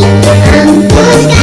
Ang pagkakas